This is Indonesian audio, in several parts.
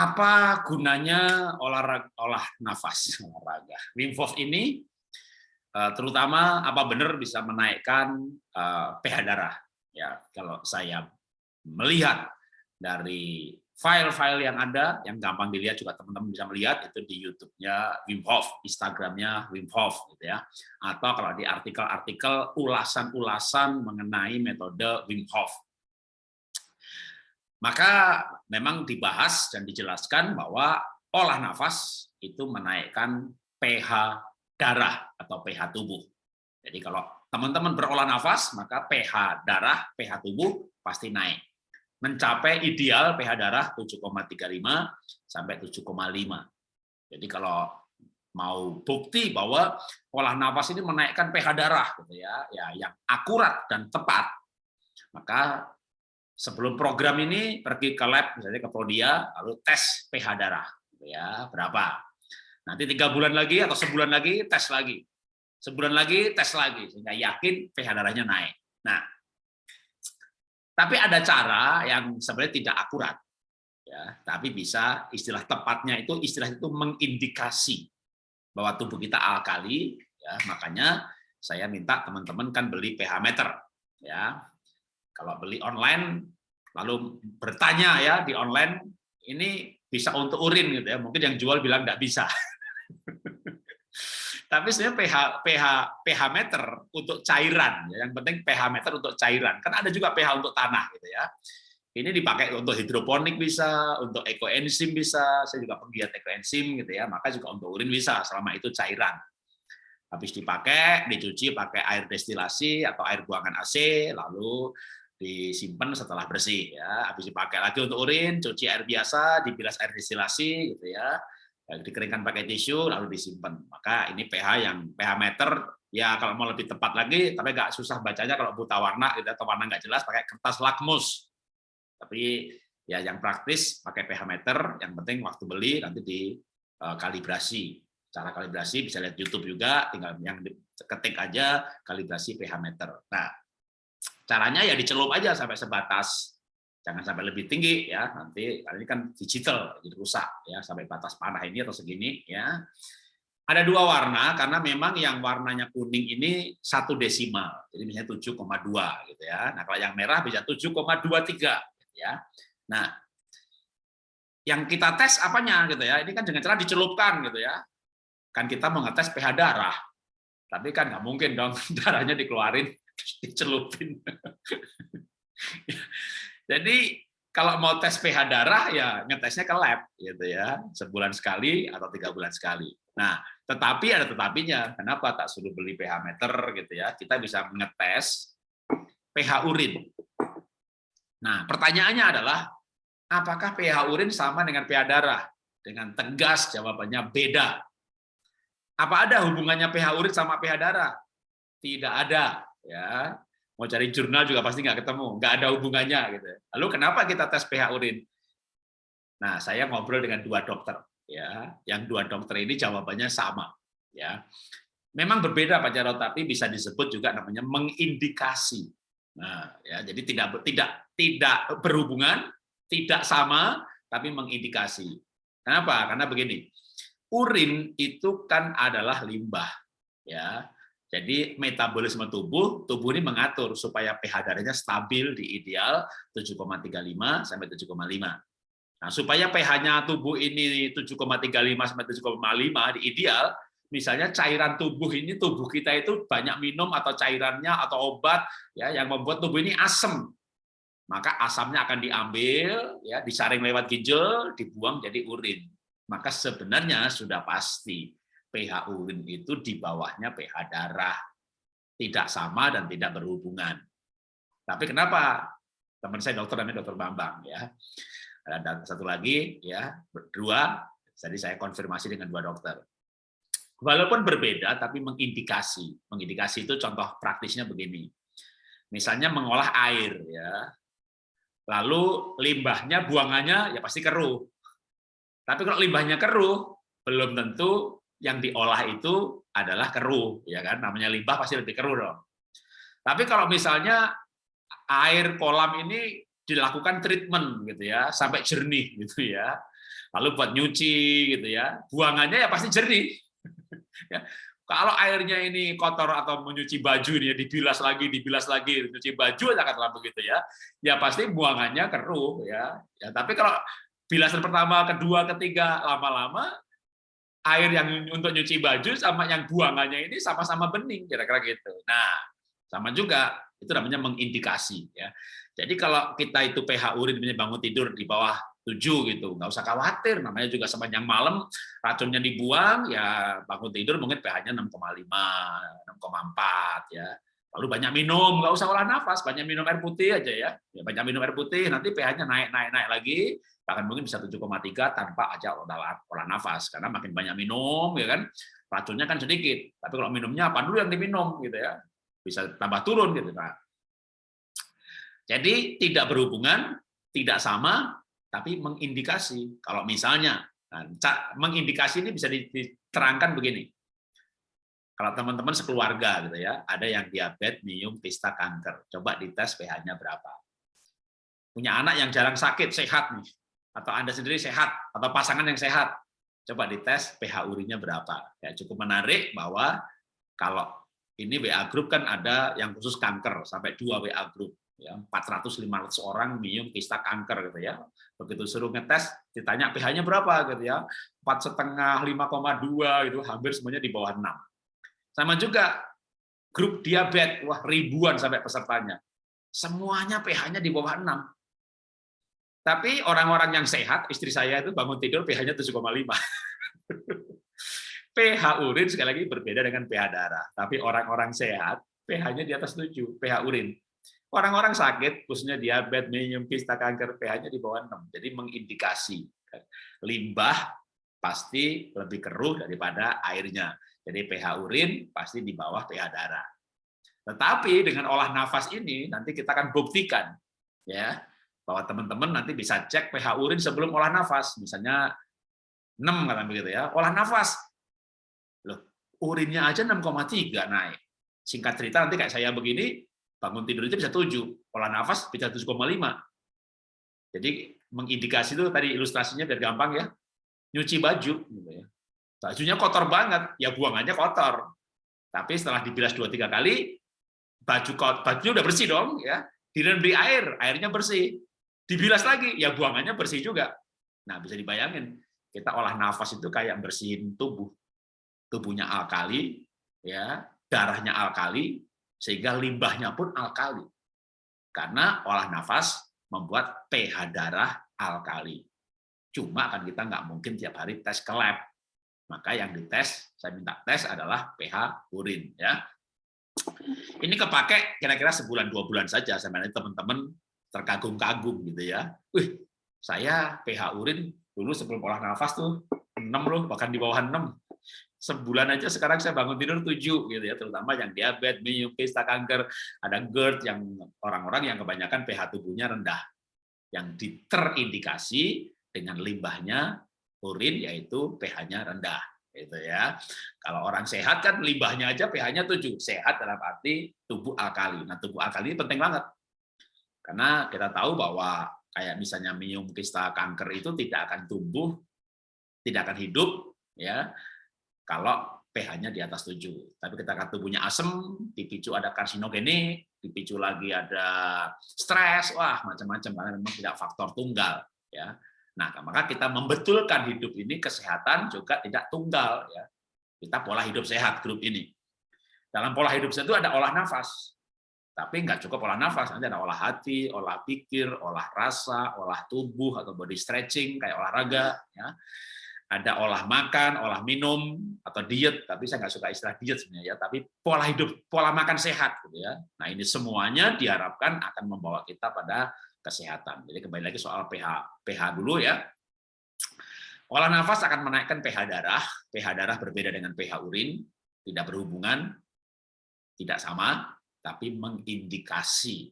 apa gunanya olahraga olah nafas olahraga Wim Hof ini eh, terutama apa benar bisa menaikkan eh, pH darah ya kalau saya melihat dari file-file yang ada yang gampang dilihat juga teman-teman bisa melihat itu di YouTube-nya Wim Hof, Instagram-nya Wim Hof gitu ya. Atau kalau di artikel-artikel ulasan-ulasan mengenai metode Wim Hof. Maka memang dibahas dan dijelaskan bahwa olah nafas itu menaikkan pH darah atau pH tubuh. Jadi kalau teman-teman berolah nafas, maka pH darah, pH tubuh pasti naik. Mencapai ideal pH darah 7,35 sampai 7,5. Jadi kalau mau bukti bahwa olah nafas ini menaikkan pH darah gitu ya, ya yang akurat dan tepat, maka sebelum program ini pergi ke lab misalnya ke Prodia lalu tes pH darah gitu ya berapa. Nanti tiga bulan lagi atau sebulan lagi tes lagi. Sebulan lagi tes lagi sehingga yakin pH darahnya naik. Nah tapi ada cara yang sebenarnya tidak akurat ya. Tapi bisa istilah tepatnya itu istilah itu mengindikasi bahwa tubuh kita alkali ya. Makanya saya minta teman-teman kan beli pH meter ya. Kalau beli online, lalu bertanya ya di online, ini bisa untuk urin gitu ya. Mungkin yang jual bilang nggak bisa. Tapi sebenarnya pH pH pH meter untuk cairan, ya. yang penting pH meter untuk cairan. Kan ada juga pH untuk tanah gitu ya. Ini dipakai untuk hidroponik bisa, untuk ekoenzim bisa. Saya juga penggiat ekoenzim gitu ya. Maka juga untuk urin bisa selama itu cairan habis dipakai, dicuci pakai air destilasi atau air buangan AC, lalu disimpan setelah bersih ya. Habis dipakai lagi untuk urin cuci air biasa dibilas air destilasi gitu ya. Dikeringkan pakai tisu lalu disimpan. Maka ini pH yang pH meter ya kalau mau lebih tepat lagi tapi nggak susah bacanya kalau buta warna gitu atau warna nggak jelas pakai kertas lakmus. Tapi ya yang praktis pakai pH meter yang penting waktu beli nanti di eh, kalibrasi. Cara kalibrasi bisa lihat YouTube juga tinggal yang ketik aja kalibrasi pH meter. Nah Caranya ya dicelup aja sampai sebatas, jangan sampai lebih tinggi ya nanti ini kan digital jadi rusak ya sampai batas panah ini atau segini ya. Ada dua warna karena memang yang warnanya kuning ini satu desimal, jadi misalnya 7,2 gitu ya. Nah kalau yang merah bisa 7,23 gitu ya. Nah yang kita tes apanya gitu ya? Ini kan dengan cara dicelupkan gitu ya. Kan kita mau ngetes pH darah, tapi kan nggak mungkin dong darahnya dikeluarin dicelupin. Jadi kalau mau tes pH darah ya ngetesnya ke lab gitu ya sebulan sekali atau tiga bulan sekali. Nah tetapi ada tetapinya kenapa tak suruh beli pH meter gitu ya kita bisa ngetes pH urin. Nah pertanyaannya adalah apakah pH urin sama dengan pH darah? Dengan tegas jawabannya beda. Apa ada hubungannya pH urin sama pH darah? Tidak ada ya mau cari jurnal juga pasti nggak ketemu, nggak ada hubungannya gitu. Lalu kenapa kita tes pH urin? Nah, saya ngobrol dengan dua dokter, ya, yang dua dokter ini jawabannya sama, ya. Memang berbeda Pak Jarot, tapi bisa disebut juga namanya mengindikasi. Nah, ya, jadi tidak tidak tidak berhubungan, tidak sama, tapi mengindikasi. Kenapa? Karena begini, urin itu kan adalah limbah, ya jadi metabolisme tubuh, tubuh ini mengatur supaya pH darahnya stabil di ideal 7,35 sampai 7,5. Nah, supaya pH-nya tubuh ini 7,35 sampai 7,5 di ideal, misalnya cairan tubuh ini tubuh kita itu banyak minum atau cairannya atau obat ya yang membuat tubuh ini asam. Maka asamnya akan diambil ya disaring lewat ginjal, dibuang jadi urin. Maka sebenarnya sudah pasti pH urin itu di bawahnya pH darah. Tidak sama dan tidak berhubungan. Tapi kenapa? Teman saya dokter namanya dokter Bambang ya. Dan satu lagi ya, berdua, jadi saya konfirmasi dengan dua dokter. Walaupun berbeda tapi mengindikasi. Mengindikasi itu contoh praktisnya begini. Misalnya mengolah air ya. Lalu limbahnya buangannya ya pasti keruh. Tapi kalau limbahnya keruh, belum tentu yang diolah itu adalah keruh, ya kan? Namanya limbah pasti lebih keruh dong. Tapi kalau misalnya air kolam ini dilakukan treatment gitu ya, sampai jernih gitu ya. lalu buat nyuci gitu ya. Buangannya ya pasti jernih. ya. Kalau airnya ini kotor atau menyuci baju ini ya, dibilas lagi, dibilas lagi, nyuci baju aja katakanlah begitu ya. Ya pasti buangannya keruh ya. Ya tapi kalau bilasan pertama, kedua, ketiga lama-lama air yang untuk nyuci baju sama yang buangannya ini sama-sama bening kira-kira gitu. Nah, sama juga itu namanya mengindikasi ya. Jadi kalau kita itu pH urin bangun tidur di bawah 7 gitu, nggak usah khawatir, namanya juga sepanjang malam racunnya dibuang, ya bangun tidur mungkin pH-nya 6,5, 6,4 ya. Lalu banyak minum, nggak usah olah nafas, banyak minum air putih aja ya. ya banyak minum air putih, nanti pH-nya naik, naik, naik lagi, bahkan mungkin bisa 7,3 tanpa aja olah, olah nafas, karena makin banyak minum, ya kan, racunnya kan sedikit. Tapi kalau minumnya apa dulu yang diminum gitu ya, bisa tambah turun gitu. Nah, jadi tidak berhubungan, tidak sama, tapi mengindikasi. Kalau misalnya, nah, mengindikasi ini bisa diterangkan begini. Kalau teman-teman sekeluarga gitu ya, ada yang diabetes, minum, pista, kanker. Coba dites pH-nya berapa. Punya anak yang jarang sakit, sehat nih. Atau Anda sendiri sehat, atau pasangan yang sehat. Coba dites pH urinnya berapa. Ya, cukup menarik bahwa kalau ini WA group kan ada yang khusus kanker, sampai dua WA group ya 400 500 orang minum kista kanker gitu ya begitu suruh ngetes ditanya pH-nya berapa gitu ya empat setengah 5,2 gitu hampir semuanya di bawah 6 sama juga grup diabetes. Wah ribuan sampai pesertanya. Semuanya pH-nya di bawah 6 tapi orang-orang yang sehat istri saya itu bangun tidur pH-nya 7,5 pH urin sekali lagi berbeda dengan pH darah. Tapi orang-orang sehat pH-nya di atas 7 pH urin. Orang-orang sakit, khususnya diabetes, minum, kista, kanker, pH-nya di bawah 6. Jadi mengindikasi limbah pasti lebih keruh daripada airnya. Jadi pH urin pasti di bawah pH darah. Tetapi dengan olah nafas ini nanti kita akan buktikan ya bahwa teman-teman nanti bisa cek pH urin sebelum olah nafas. Misalnya 6 kata begitu ya. Olah nafas. Loh, urinnya aja 6,3 naik. Singkat cerita nanti kayak saya begini, bangun tidur itu bisa 7, pola nafas bisa 7,5. Jadi mengindikasi itu tadi ilustrasinya biar gampang ya. Nyuci baju gitu ya. Bajunya kotor banget, ya buangannya kotor. Tapi setelah dibilas 2 3 kali baju bajunya udah bersih dong ya. Direndam air, airnya bersih. Dibilas lagi, ya buangannya bersih juga. Nah, bisa dibayangin kita olah nafas itu kayak bersihin tubuh. Tubuhnya alkali, ya, darahnya alkali, sehingga limbahnya pun alkali. Karena olah nafas membuat pH darah alkali. Cuma kan kita nggak mungkin tiap hari tes ke lab. Maka yang dites, saya minta tes adalah pH urin. ya. Ini kepake kira-kira sebulan dua bulan saja. Sebenarnya teman-teman terkagum-kagum gitu ya. Wih, saya pH urin dulu sebelum olah nafas tuh 6 loh, bahkan di bawah 6 sebulan aja sekarang saya bangun tidur tujuh gitu ya terutama yang diabetes, kista kanker, ada GERD yang orang-orang yang kebanyakan pH tubuhnya rendah yang terindikasi dengan limbahnya urin yaitu pH-nya rendah gitu ya. Kalau orang sehat kan limbahnya aja pH-nya 7. Sehat dalam arti tubuh alkali. Nah, tubuh alkali ini penting banget. Karena kita tahu bahwa kayak misalnya minum kista kanker itu tidak akan tumbuh, tidak akan hidup ya kalau pH-nya di atas 7. Tapi ketika tubuhnya asam, dipicu ada karsinogenik, dipicu lagi ada stres, wah macam-macam karena memang tidak faktor tunggal ya. Nah, maka kita membetulkan hidup ini kesehatan juga tidak tunggal ya. Kita pola hidup sehat grup ini. Dalam pola hidup sehat itu ada olah nafas. Tapi nggak cukup olah nafas, nanti ada olah hati, olah pikir, olah rasa, olah tubuh atau body stretching kayak olahraga ya ada olah makan, olah minum, atau diet, tapi saya nggak suka istilah diet sebenarnya ya, tapi pola hidup, pola makan sehat, gitu ya. Nah ini semuanya diharapkan akan membawa kita pada kesehatan. Jadi kembali lagi soal pH, pH dulu ya. Olah nafas akan menaikkan pH darah, pH darah berbeda dengan pH urin, tidak berhubungan, tidak sama, tapi mengindikasi.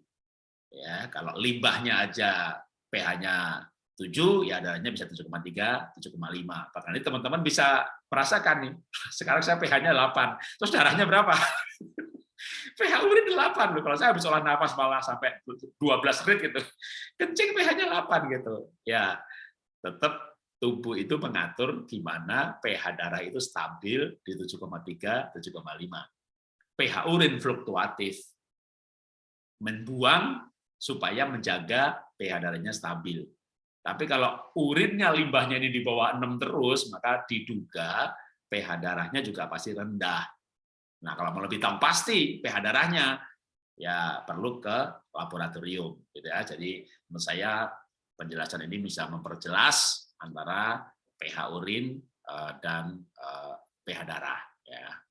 Ya, kalau limbahnya aja pH-nya 7, ya darahnya bisa 7,3, 7,5. Bahkan ini teman-teman bisa merasakan nih, sekarang saya pH-nya 8, terus darahnya berapa? pH urin 8 loh. Kalau saya habis olah nafas malah sampai 12 rit gitu. Kencing pH-nya 8 gitu. Ya, tetap tubuh itu mengatur di mana pH darah itu stabil di 7,3, 7,5. pH urin fluktuatif. Membuang supaya menjaga pH darahnya stabil. Tapi kalau urinnya limbahnya ini di bawah 6 terus, maka diduga pH darahnya juga pasti rendah. Nah, kalau mau lebih tahu pasti pH darahnya, ya perlu ke laboratorium. Gitu ya. Jadi menurut saya penjelasan ini bisa memperjelas antara pH urin eh, dan eh, pH darah. Ya.